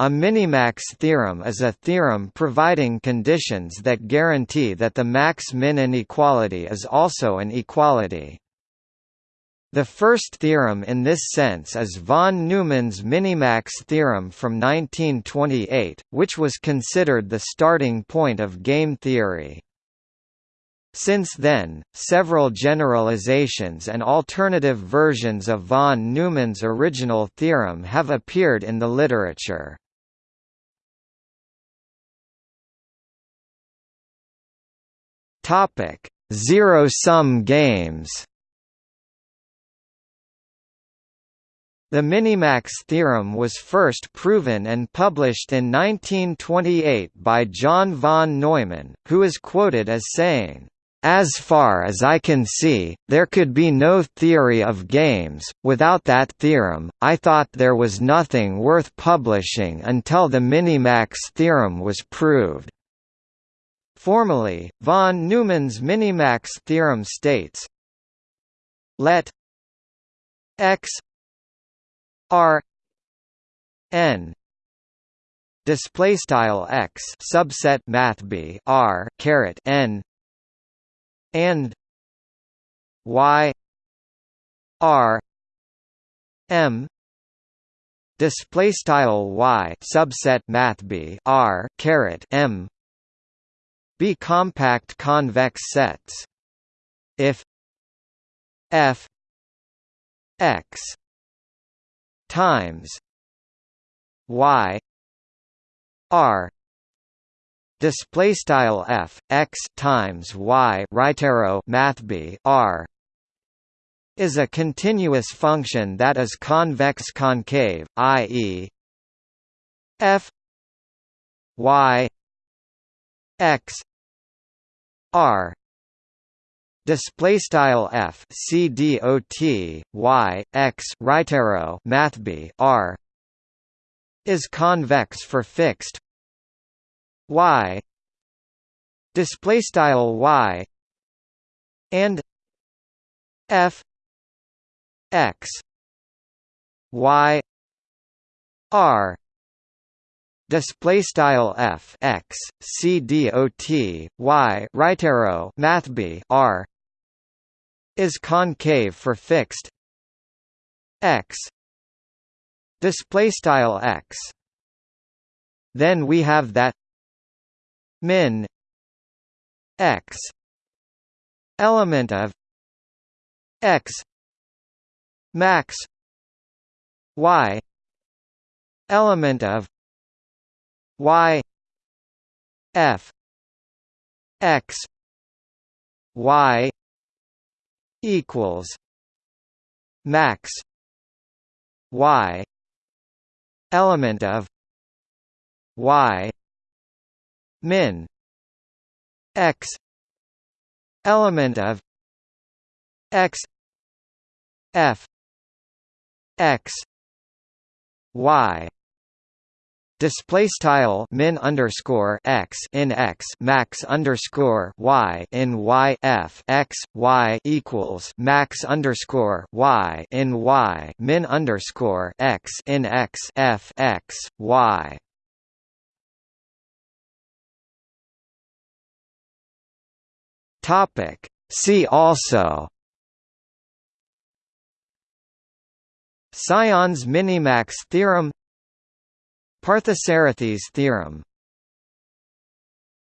A minimax theorem is a theorem providing conditions that guarantee that the max-min inequality is also an equality. The first theorem in this sense is von Neumann's minimax theorem from 1928, which was considered the starting point of game theory. Since then, several generalizations and alternative versions of von Neumann's original theorem have appeared in the literature. Topic: Zero-sum games. The minimax theorem was first proven and published in 1928 by John von Neumann, who is quoted as saying, as far as I can see, there could be no theory of games. Without that theorem, I thought there was nothing worth publishing until the minimax theorem was proved. Formally, von Neumann's minimax theorem states let x r n display style x subset math b r caret n and y r m display style y subset math b r caret m be compact convex sets. If f x times y r display style f x times y right arrow math b r is a continuous function that is convex concave i.e. f y x r display style f c d o t y x right arrow math b r is convex for fixed y display style y and f x y r display style f x c d o t y right arrow math b r. Is concave for fixed. X. Display style x. Then we have that min x element of x max y element of y f x y equals max y element of y min x element of x f x y Display style min underscore x in x max underscore y in y f x y equals max underscore y in y min underscore x in x f x y. Topic. See also. Sion's minimax theorem Parthasarathy's theorem